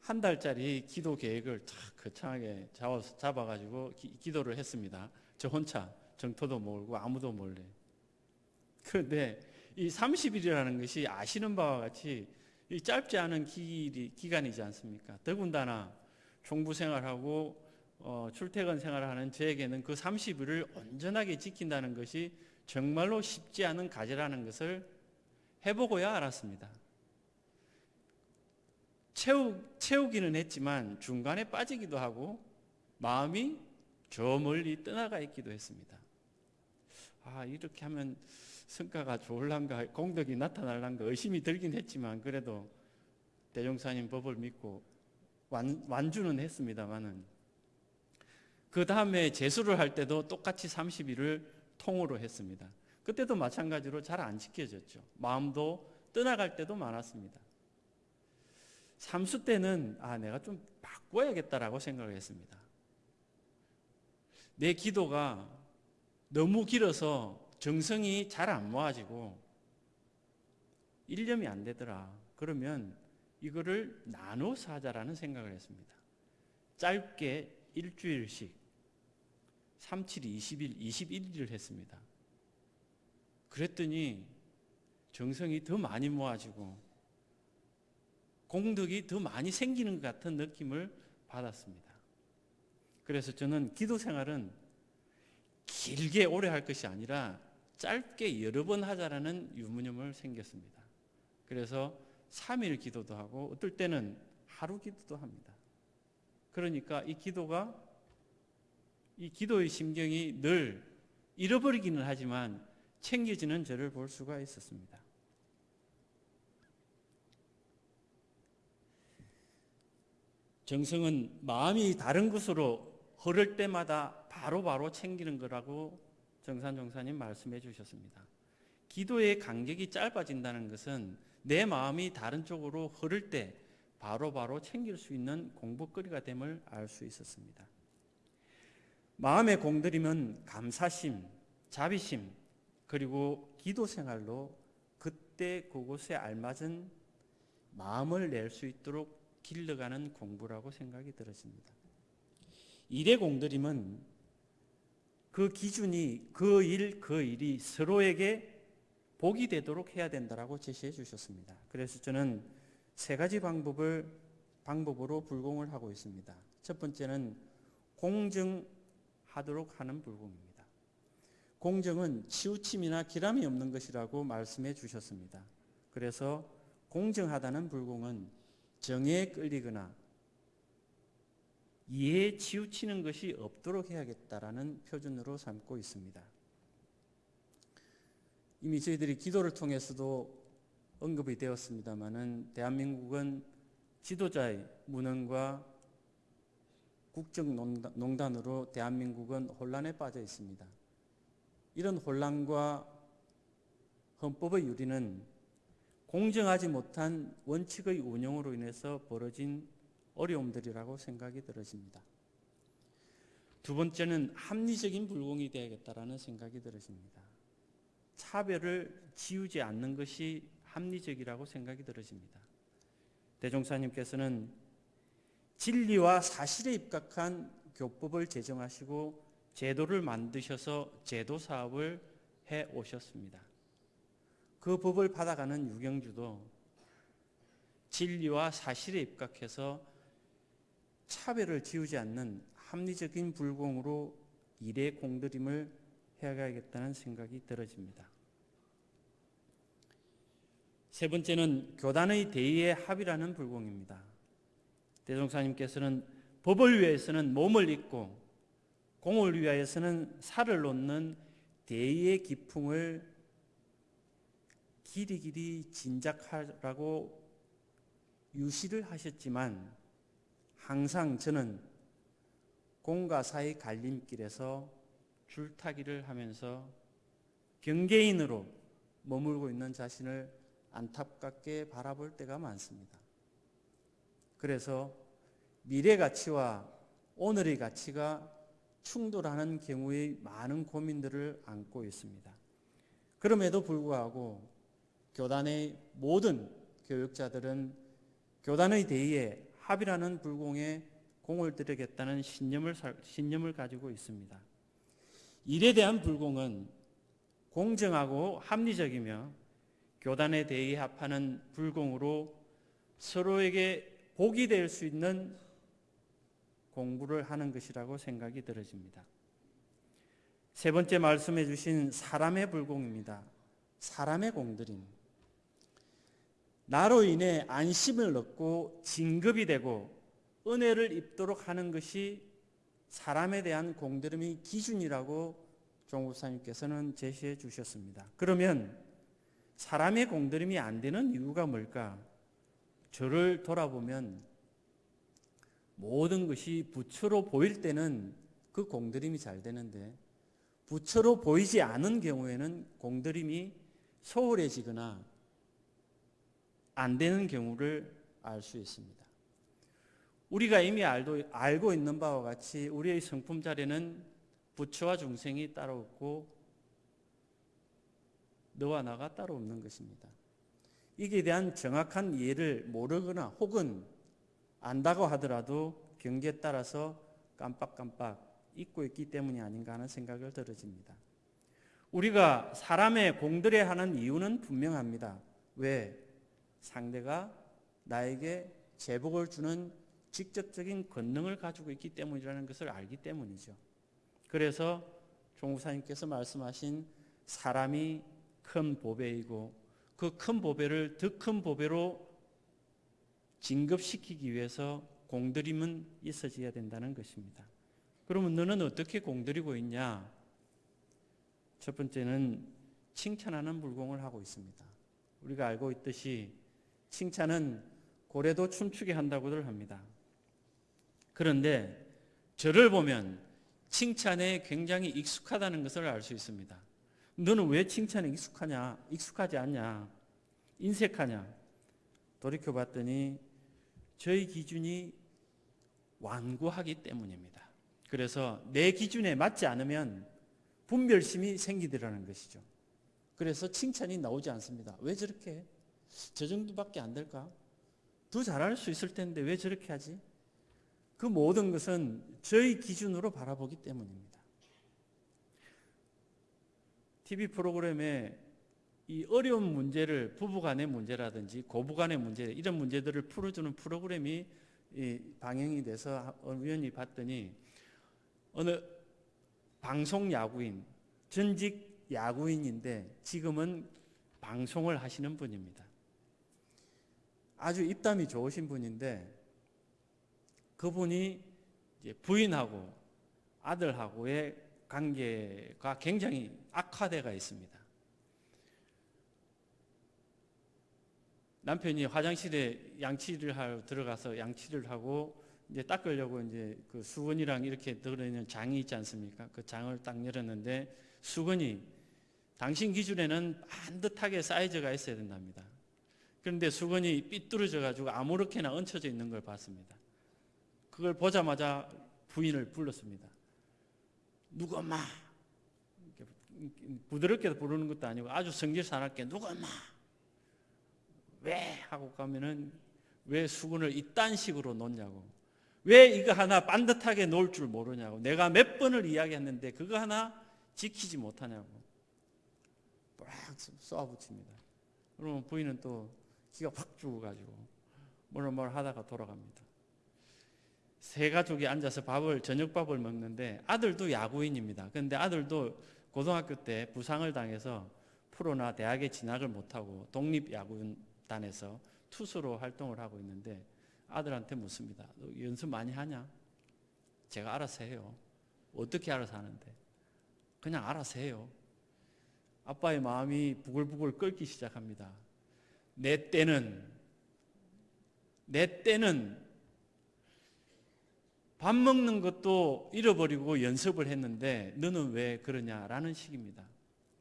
한 달짜리 기도 계획을 탁 거창하게 잡아가지고 기, 도를 했습니다. 저 혼자 정토도 모르고 아무도 몰래. 그런데 이 30일이라는 것이 아시는 바와 같이 이 짧지 않은 기, 기간이지 않습니까? 더군다나 총부 생활하고 어, 출퇴근 생활을 하는 저에게는 그 30일을 온전하게 지킨다는 것이 정말로 쉽지 않은 과제라는 것을 해보고야 알았습니다. 채우, 채우기는 했지만 중간에 빠지기도 하고 마음이 저 멀리 떠나가 있기도 했습니다. 아, 이렇게 하면 성과가 좋을란가, 공덕이 나타날란가 의심이 들긴 했지만 그래도 대종사님 법을 믿고 완, 완주는 했습니다만은 그 다음에 재수를 할 때도 똑같이 30일을 통으로 했습니다. 그때도 마찬가지로 잘 안 지켜졌죠. 마음도 떠나갈 때도 많았습니다. 삼수 때는 아 내가 좀 바꿔야겠다라고 생각을 했습니다. 내 기도가 너무 길어서 정성이 잘 안 모아지고 일념이 안 되더라. 그러면 이거를 나눠서 하자라는 생각을 했습니다. 짧게 일주일씩 37, 20일, 21일을 했습니다. 그랬더니 정성이 더 많이 모아지고 공덕이 더 많이 생기는 것 같은 느낌을 받았습니다. 그래서 저는 기도 생활은 길게 오래 할 것이 아니라 짧게 여러 번 하자라는 유무념을 생겼습니다. 그래서 3일 기도도 하고 어떨 때는 하루 기도도 합니다. 그러니까 이 기도가 이 기도의 심경이 늘 잃어버리기는 하지만 챙겨지는 저를 볼 수가 있었습니다. 정성은 마음이 다른 것으로 흐를 때마다 바로바로 바로 챙기는 거라고 정산정사님 말씀해 주셨습니다. 기도의 간격이 짧아진다는 것은 내 마음이 다른 쪽으로 흐를 때 바로바로 바로 챙길 수 있는 공부거리가 됨을 알 수 있었습니다. 마음의 공들임은 감사심, 자비심, 그리고 기도 생활로 그때 그곳에 알맞은 마음을 낼 수 있도록 길러가는 공부라고 생각이 들었습니다. 일의 공들임은 그 기준이 그 일, 그 일이 서로에게 복이 되도록 해야 된다라고 제시해 주셨습니다. 그래서 저는 세 가지 방법을 방법으로 불공을 하고 있습니다. 첫 번째는 공정 하도록 하는 불공입니다. 공정은 치우침이나 기람이 없는 것이라고 말씀해 주셨습니다. 그래서 공정하다는 불공은 정에 끌리거나 이해에 치우치는 것이 없도록 해야겠다라는 표준으로 삼고 있습니다. 이미 저희들이 기도를 통해서도 언급이 되었습니다마는 대한민국은 지도자의 무능과 국정농단으로 대한민국은 혼란에 빠져 있습니다. 이런 혼란과 헌법의 유리는 공정하지 못한 원칙의 운영으로 인해서 벌어진 어려움들이라고 생각이 들어집니다. 두 번째는 합리적인 불공이 되야겠다라는 생각이 들어집니다. 차별을 지우지 않는 것이 합리적이라고 생각이 들어집니다. 대종사님께서는 진리와 사실에 입각한 교법을 제정하시고 제도를 만드셔서 제도 사업을 해 오셨습니다. 그 법을 받아가는 유경주도 진리와 사실에 입각해서 차별을 지우지 않는 합리적인 불공으로 일의 공들임을 해가야겠다는 생각이 들어집니다. 세 번째는 교단의 대의의 합이라는 불공입니다. 대종사님께서는 법을 위해서는 몸을 잇고 공을 위하여서는 살을 놓는 대의의 기풍을 길이 길이 진작하라고 유시를 하셨지만 항상 저는 공과 사의 갈림길에서 줄타기를 하면서 경계인으로 머물고 있는 자신을 안타깝게 바라볼 때가 많습니다. 그래서 미래 가치와 오늘의 가치가 충돌하는 경우의 많은 고민들을 안고 있습니다. 그럼에도 불구하고 교단의 모든 교육자들은 교단의 대의에 합이라는 불공에 공을 들이겠다는 신념을, 신념을 가지고 있습니다. 일에 대한 불공은 공정하고 합리적이며 교단에 대의 합하는 불공으로 서로에게 복이 될 수 있는 공부를 하는 것이라고 생각이 들어집니다. 세 번째 말씀해 주신 사람의 불공입니다. 사람의 공들임. 나로 인해 안심을 얻고 진급이 되고 은혜를 입도록 하는 것이 사람에 대한 공들임의 기준이라고 종국사님께서는 제시해 주셨습니다. 그러면 사람의 공들임이 안 되는 이유가 뭘까? 저를 돌아보면 모든 것이 부처로 보일 때는 그 공들임이 잘 되는데 부처로 보이지 않은 경우에는 공들임이 소홀해지거나 안 되는 경우를 알 수 있습니다. 우리가 이미 알도, 알고 있는 바와 같이 우리의 성품 자리는 부처와 중생이 따로 없고 너와 나가 따로 없는 것입니다. 이에 대한 정확한 이해를 모르거나 혹은 안다고 하더라도 경계에 따라서 깜빡깜빡 잊고 있기 때문이 아닌가 하는 생각을 들어집니다. 우리가 사람의 공들여 하는 이유는 분명합니다. 왜? 상대가 나에게 제복을 주는 직접적인 권능을 가지고 있기 때문이라는 것을 알기 때문이죠. 그래서 종우사님께서 말씀하신 사람이 큰 보배이고 그 큰 보배를 더 큰 보배로 진급시키기 위해서 공들임은 있어져야 된다는 것입니다. 그러면 너는 어떻게 공들이고 있냐? 첫 번째는 칭찬하는 불공을 하고 있습니다. 우리가 알고 있듯이 칭찬은 고래도 춤추게 한다고들 합니다. 그런데 저를 보면 칭찬에 굉장히 익숙하다는 것을 알 수 있습니다. 너는 왜 칭찬에 익숙하냐? 익숙하지 않냐? 인색하냐? 돌이켜 봤더니 저희 기준이 완고하기 때문입니다. 그래서 내 기준에 맞지 않으면 분별심이 생기더라는 것이죠. 그래서 칭찬이 나오지 않습니다. 왜 저렇게 해? 저 정도밖에 안 될까? 더 잘할 수 있을 텐데 왜 저렇게 하지? 그 모든 것은 저희 기준으로 바라보기 때문입니다. TV 프로그램에 이 어려운 문제를 부부간의 문제라든지 고부간의 문제 이런 문제들을 풀어주는 프로그램이 방영이 돼서 우연히 봤더니 어느 방송 야구인, 전직 야구인인데 지금은 방송을 하시는 분입니다. 아주 입담이 좋으신 분인데 그분이 부인하고 아들하고의 관계가 굉장히 악화돼가 있습니다. 남편이 화장실에 양치를 하러 들어가서 양치를 하고 이제 닦으려고 이제 그 수건이랑 이렇게 들어있는 장이 있지 않습니까? 그 장을 딱 열었는데 수건이 당신 기준에는 반듯하게 사이즈가 있어야 된답니다. 그런데 수건이 삐뚤어져 가지고 아무렇게나 얹혀져 있는 걸 봤습니다. 그걸 보자마자 부인을 불렀습니다. 누구 엄마? 부드럽게 부르는 것도 아니고 아주 성질 사납게 누구 엄마? 왜? 하고 가면은 왜 수건을 이딴 식으로 놓냐고. 왜 이거 하나 반듯하게 놓을 줄 모르냐고. 내가 몇 번을 이야기했는데 그거 하나 지키지 못하냐고. 빡 쏘아붙입니다. 그러면 부인은 또 기가 확 죽어가지고 뭐를 뭘 하다가 돌아갑니다. 세 가족이 앉아서 밥을 저녁밥을 먹는데 아들도 야구인입니다. 그런데 아들도 고등학교 때 부상을 당해서 프로나 대학에 진학을 못하고 독립 야구단에서 투수로 활동을 하고 있는데 아들한테 묻습니다. 너 연습 많이 하냐? 제가 알아서 해요. 어떻게 알아서 하는데? 그냥 알아서 해요. 아빠의 마음이 부글부글 끓기 시작합니다. 내 때는 내 때는 밥 먹는 것도 잃어버리고 연습을 했는데 너는 왜 그러냐라는 식입니다.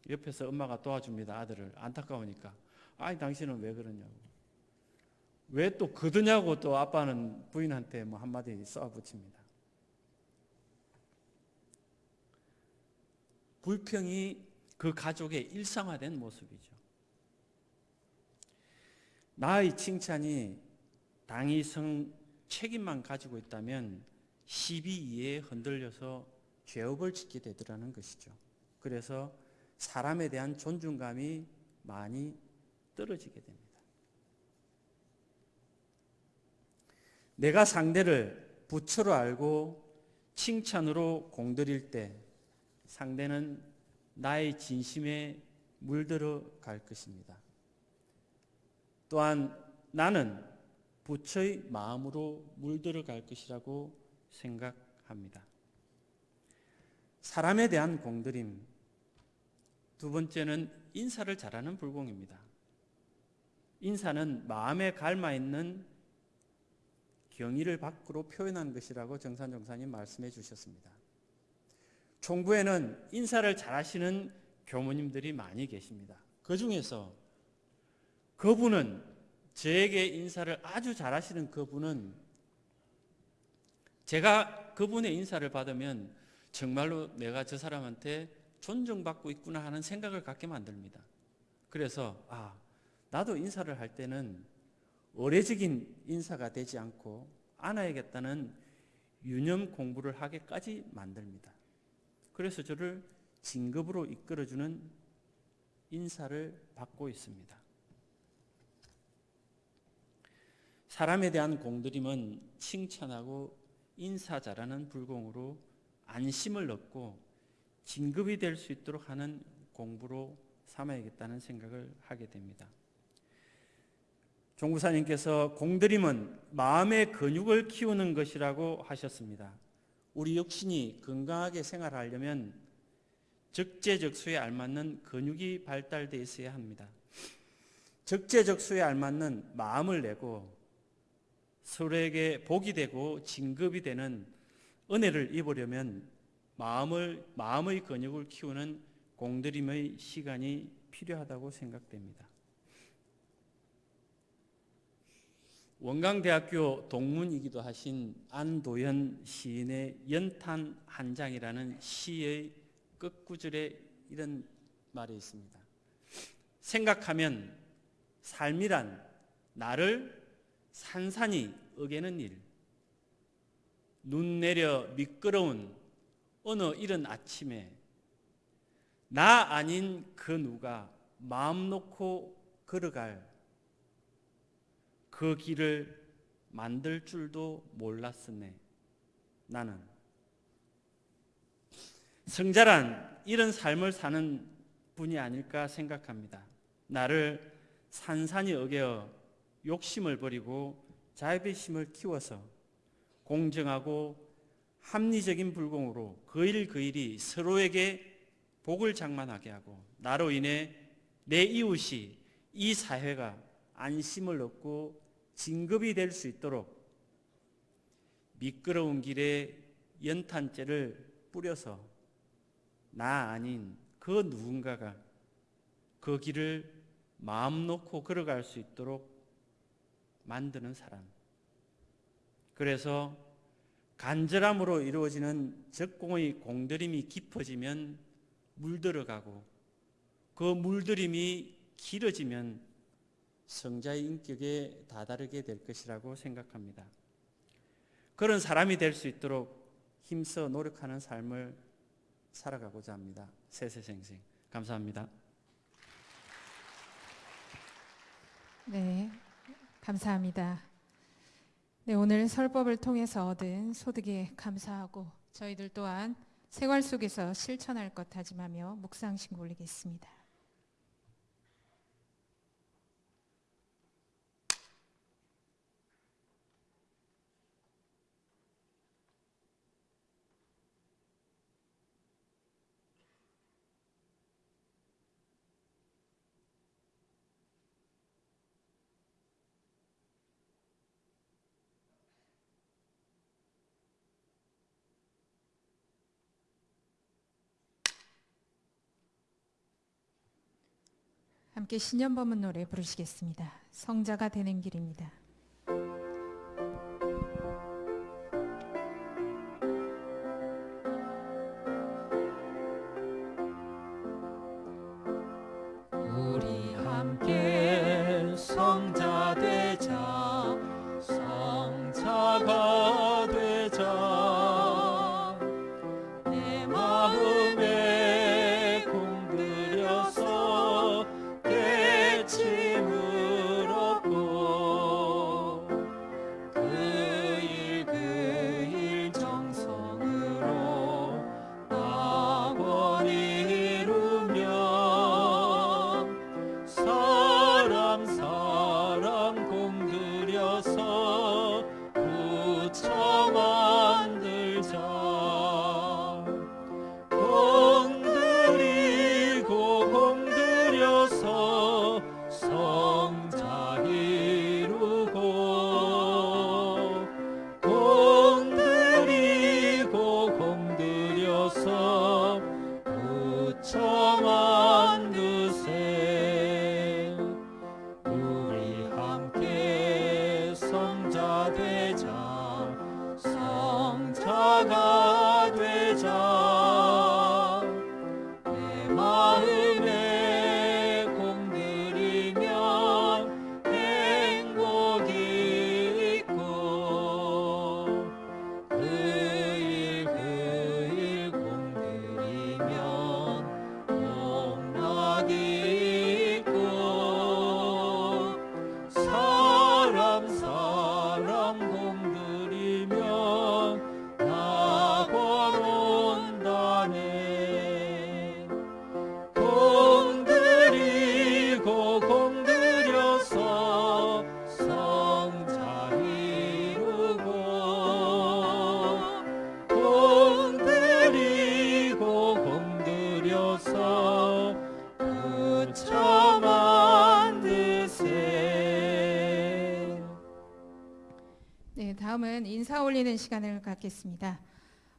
옆에서 엄마가 도와줍니다. 아들을 안타까우니까. 아니 당신은 왜 그러냐고. 왜또 거드냐고 또 아빠는 부인한테 뭐 한마디 쏘아붙입니다. 불평이 그 가족의 일상화된 모습이죠. 나의 칭찬이 당위성 책임만 가지고 있다면 시비 이에 흔들려서 죄업을 짓게 되더라는 것이죠. 그래서 사람에 대한 존중감이 많이 떨어지게 됩니다. 내가 상대를 부처로 알고 칭찬으로 공들일 때 상대는 나의 진심에 물들어 갈 것입니다. 또한 나는 부처의 마음으로 물들어 갈 것이라고 생각합니다. 사람에 대한 공들임. 두 번째는 인사를 잘하는 불공입니다. 인사는 마음에 갈마 있는 경의를 밖으로 표현한 것이라고 정산 정사님 말씀해 주셨습니다. 총부에는 인사를 잘하시는 교모님들이 많이 계십니다. 그 중에서 그분은 저에게 인사를 아주 잘하시는 그분은 제가 그분의 인사를 받으면 정말로 내가 저 사람한테 존중받고 있구나 하는 생각을 갖게 만듭니다. 그래서 아 나도 인사를 할 때는 의례적인 인사가 되지 않고 안아야겠다는 유념 공부를 하게까지 만듭니다. 그래서 저를 진급으로 이끌어주는 인사를 받고 있습니다. 사람에 대한 공들임은 칭찬하고 인사 잘하는 불공으로 안심을 얻고 진급이 될 수 있도록 하는 공부로 삼아야겠다는 생각을 하게 됩니다. 종구사님께서 공들임은 마음의 근육을 키우는 것이라고 하셨습니다. 우리 육신이 건강하게 생활하려면 적재적소에 알맞는 근육이 발달되어 있어야 합니다. 적재적소에 알맞는 마음을 내고 서로에게 복이 되고 진급이 되는 은혜를 입으려면 마음을 마음의 근육을 키우는 공들임의 시간이 필요하다고 생각됩니다. 원광대학교 동문이기도 하신 안도현 시인의 연탄 한 장이라는 시의 끝구절에 이런 말이 있습니다. 생각하면 삶이란 나를 산산이 어게는 일, 눈 내려 미끄러운 어느 이른 아침에 나 아닌 그 누가 마음 놓고 걸어갈 그 길을 만들 줄도 몰랐으네. 나는 성자란 이런 삶을 사는 분이 아닐까 생각합니다. 나를 산산이 어겨 욕심을 버리고 자비심을 키워서 공정하고 합리적인 불공으로 그일 그 일이 서로에게 복을 장만하게 하고 나로 인해 내 이웃이 이 사회가 안심을 얻고 진급이 될 수 있도록 미끄러운 길에 연탄재를 뿌려서 나 아닌 그 누군가가 그 길을 마음 놓고 걸어갈 수 있도록 만드는 사람. 그래서 간절함으로 이루어지는 적공의 공들임이 깊어지면 물들어가고 그 물들임이 길어지면 성자의 인격에 다다르게 될 것이라고 생각합니다. 그런 사람이 될 수 있도록 힘써 노력하는 삶을 살아가고자 합니다. 세세생생 감사합니다. 네, 감사합니다. 네, 오늘 설법을 통해서 얻은 소득에 감사하고 저희들 또한 생활 속에서 실천할 것 다짐하며 묵상신고 올리겠습니다. 함께 신년법문 노래 부르시겠습니다. 성자가 되는 길입니다. 올리는 시간을 갖겠습니다.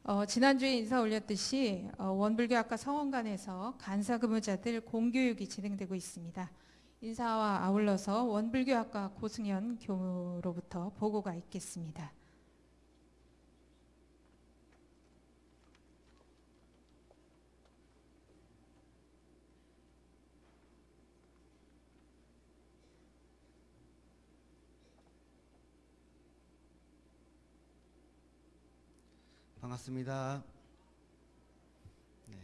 어, 지난주에 인사 올렸듯이 어, 원불교학과 성원관에서 간사 근무자들 공교육이 진행되고 있습니다. 인사와 아울러서 원불교학과 고승현 교무로부터 보고가 있겠습니다. 반갑습니다. 네.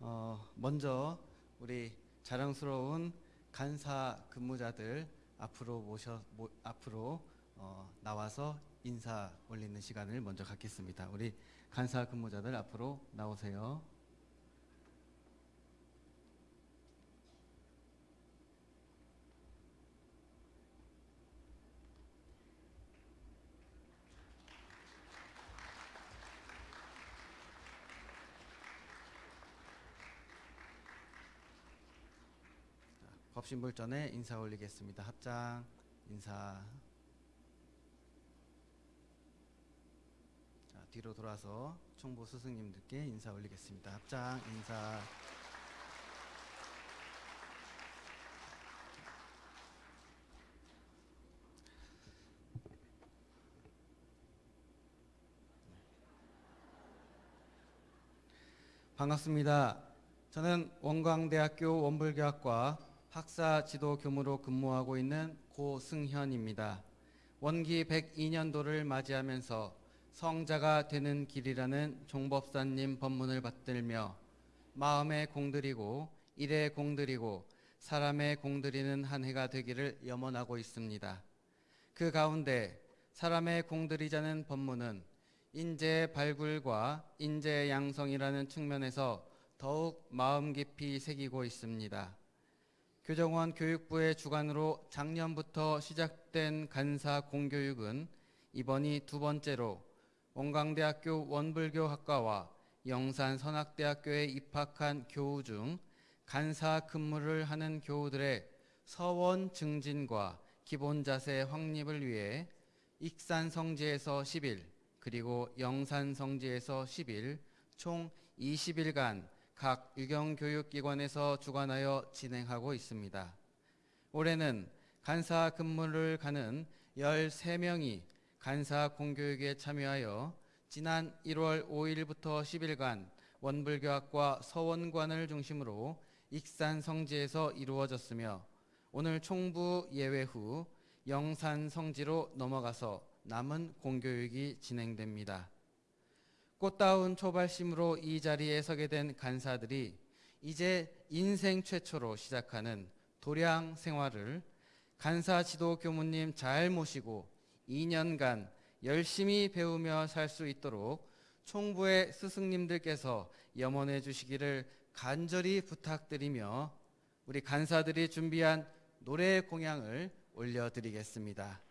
어, 먼저 우리 자랑스러운 간사 근무자들 앞으로 모셔 모, 앞으로 어, 나와서 인사 올리는 시간을 먼저 갖겠습니다. 우리 간사 근무자들 앞으로 나오세요. 법신불 전에 인사 올리겠습니다. 합장 인사. 자, 뒤로 돌아서 총부 스승님들께 인사 올리겠습니다. 합장 인사. 반갑습니다. 저는 원광대학교 원불교학과 학사 지도 교무로 근무하고 있는 고승현입니다. 원기 102년도를 맞이하면서 성자가 되는 길이라는 종법사님 법문을 받들며 마음에 공들이고 일에 공들이고 사람에 공들이는 한 해가 되기를 염원하고 있습니다. 그 가운데 사람에 공들이자는 법문은 인재 발굴과 인재 양성이라는 측면에서 더욱 마음 깊이 새기고 있습니다. 교정원 교육부의 주관으로 작년부터 시작된 간사 공교육은 이번이 두 번째로 원광대학교 원불교학과와 영산선악대학교에 입학한 교우 중 간사 근무를 하는 교우들의 서원 증진과 기본 자세 확립을 위해 익산 성지에서 10일 그리고 영산 성지에서 10일 총 20일간 각 유경교육기관에서 주관하여 진행하고 있습니다. 올해는 간사 근무를 가는 13명이 간사 공교육에 참여하여 지난 1월 5일부터 10일간 원불교학과 서원관을 중심으로 익산 성지에서 이루어졌으며 오늘 총부 예외 후 영산 성지로 넘어가서 남은 공교육이 진행됩니다. 꽃다운 초발심으로 이 자리에 서게 된 간사들이 이제 인생 최초로 시작하는 도량 생활을 간사 지도 교무님 잘 모시고 2년간 열심히 배우며 살 수 있도록 총부의 스승님들께서 염원해 주시기를 간절히 부탁드리며 우리 간사들이 준비한 노래 공양을 올려드리겠습니다.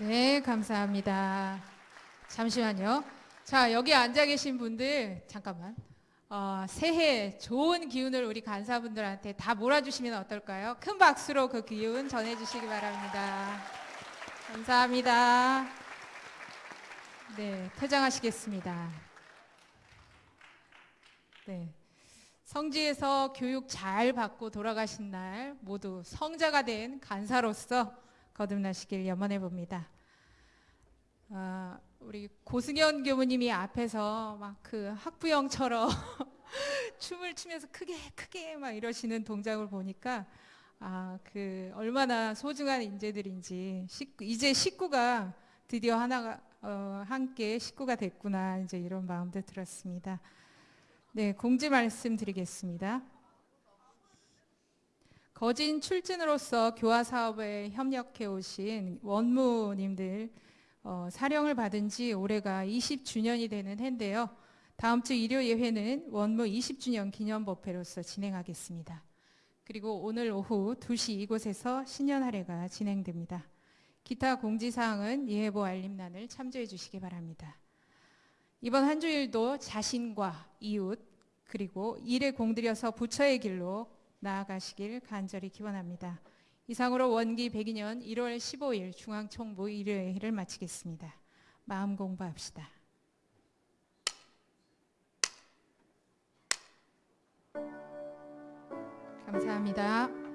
네, 감사합니다. 잠시만요. 자, 여기 앉아 계신 분들, 잠깐만. 어, 새해 좋은 기운을 우리 간사분들한테 다 몰아주시면 어떨까요? 큰 박수로 그 기운 전해주시기 바랍니다. 감사합니다. 네, 퇴장하시겠습니다. 네. 성지에서 교육 잘 받고 돌아가신 날 모두 성자가 된 간사로서 거듭나시길 염원해 봅니다. 아, 우리 고승현 교무님이 앞에서 막 그 학부형처럼 춤을 추면서 크게 크게 막 이러시는 동작을 보니까 아, 그 얼마나 소중한 인재들인지 식구, 이제 식구가 드디어 하나가 어, 함께 식구가 됐구나 이제 이런 마음도 들었습니다. 네, 공지 말씀드리겠습니다. 거진 출진으로서 교화 사업에 협력해 오신 원무님들 어, 사령을 받은 지 올해가 20주년이 되는 해인데요. 다음 주 일요 예회는 원무 20주년 기념 법회로서 진행하겠습니다. 그리고 오늘 오후 2시 이곳에서 신년 할애가 진행됩니다. 기타 공지사항은 예해보 알림란을 참조해 주시기 바랍니다. 이번 한 주일도 자신과 이웃 그리고 일에 공들여서 부처의 길로 나아가시길 간절히 기원합니다. 이상으로 원기 102년 1월 15일 중앙총무 일요일을 마치겠습니다. 마음 공부합시다. 감사합니다.